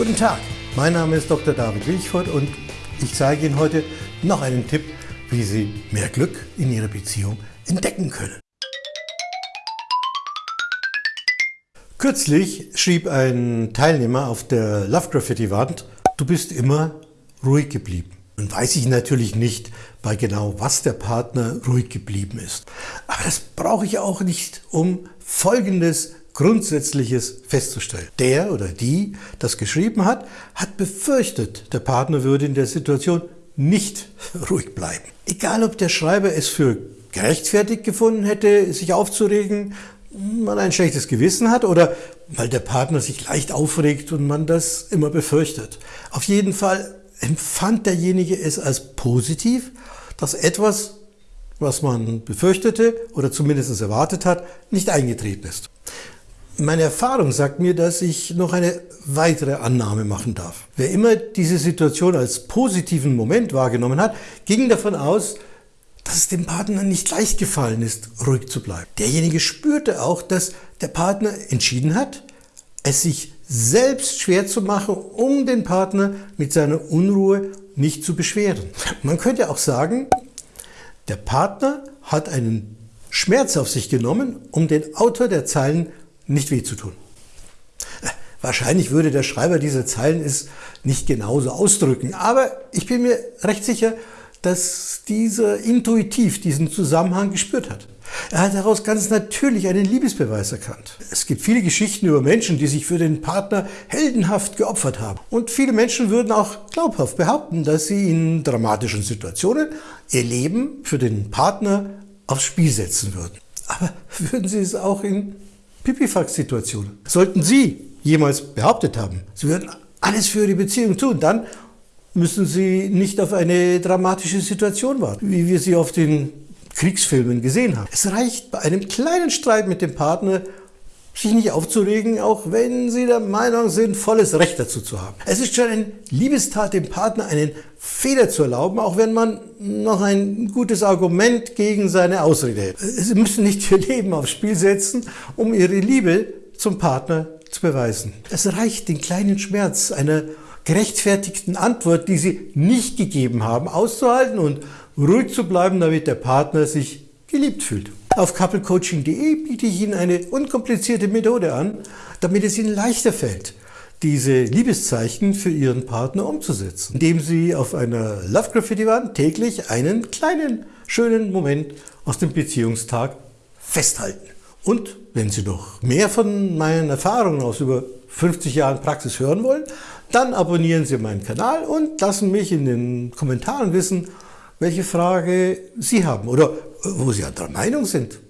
Guten Tag, mein Name ist Dr. David Wilchford und ich zeige Ihnen heute noch einen Tipp, wie Sie mehr Glück in Ihrer Beziehung entdecken können. Kürzlich schrieb ein Teilnehmer auf der Love Graffiti Wand, du bist immer ruhig geblieben. Nun weiß ich natürlich nicht bei genau was der Partner ruhig geblieben ist. Aber das brauche ich auch nicht, um Folgendes Grundsätzliches festzustellen. Der oder die das geschrieben hat, hat befürchtet, der Partner würde in der Situation nicht ruhig bleiben. Egal ob der Schreiber es für gerechtfertigt gefunden hätte, sich aufzuregen, man ein schlechtes Gewissen hat oder weil der Partner sich leicht aufregt und man das immer befürchtet. Auf jeden Fall empfand derjenige es als positiv, dass etwas, was man befürchtete oder zumindest erwartet hat, nicht eingetreten ist. Meine Erfahrung sagt mir, dass ich noch eine weitere Annahme machen darf. Wer immer diese Situation als positiven Moment wahrgenommen hat, ging davon aus, dass es dem Partner nicht leicht gefallen ist, ruhig zu bleiben. Derjenige spürte auch, dass der Partner entschieden hat, es sich selbst schwer zu machen, um den Partner mit seiner Unruhe nicht zu beschweren. Man könnte auch sagen, der Partner hat einen Schmerz auf sich genommen, um den Autor der Zeilen nicht weh zu tun. Wahrscheinlich würde der Schreiber dieser Zeilen es nicht genauso ausdrücken, aber ich bin mir recht sicher, dass dieser intuitiv diesen Zusammenhang gespürt hat. Er hat daraus ganz natürlich einen Liebesbeweis erkannt. Es gibt viele Geschichten über Menschen, die sich für den Partner heldenhaft geopfert haben. Und viele Menschen würden auch glaubhaft behaupten, dass sie in dramatischen Situationen ihr Leben für den Partner aufs Spiel setzen würden. Aber würden sie es auch in Pipifax-Situationen? Sollten Sie jemals behauptet haben, Sie würden alles für die Beziehung tun, dann müssen Sie nicht auf eine dramatische Situation warten, wie wir sie auf den Kriegsfilmen gesehen haben. Es reicht bei einem kleinen Streit mit dem Partner, sich nicht aufzuregen, auch wenn Sie der Meinung sind, volles Recht dazu zu haben. Es ist schon eine Liebestat, dem Partner einen Fehler zu erlauben, auch wenn man noch ein gutes Argument gegen seine Ausrede hält. Sie müssen nicht Ihr Leben aufs Spiel setzen, um Ihre Liebe zum Partner zu beweisen. Es reicht, den kleinen Schmerz einer gerechtfertigten Antwort, die Sie nicht gegeben haben, auszuhalten und ruhig zu bleiben, damit der Partner sich geliebt fühlt. Auf couplecoaching.de biete ich Ihnen eine unkomplizierte Methode an, damit es Ihnen leichter fällt, diese Liebeszeichen für Ihren Partner umzusetzen, indem Sie auf einer Love Graffiti Wand täglich einen kleinen, schönen Moment aus dem Beziehungstag festhalten. Und wenn Sie noch mehr von meinen Erfahrungen aus über 50 Jahren Praxis hören wollen, dann abonnieren Sie meinen Kanal und lassen mich in den Kommentaren wissen, welche Frage Sie haben oder wo Sie anderer Meinung sind.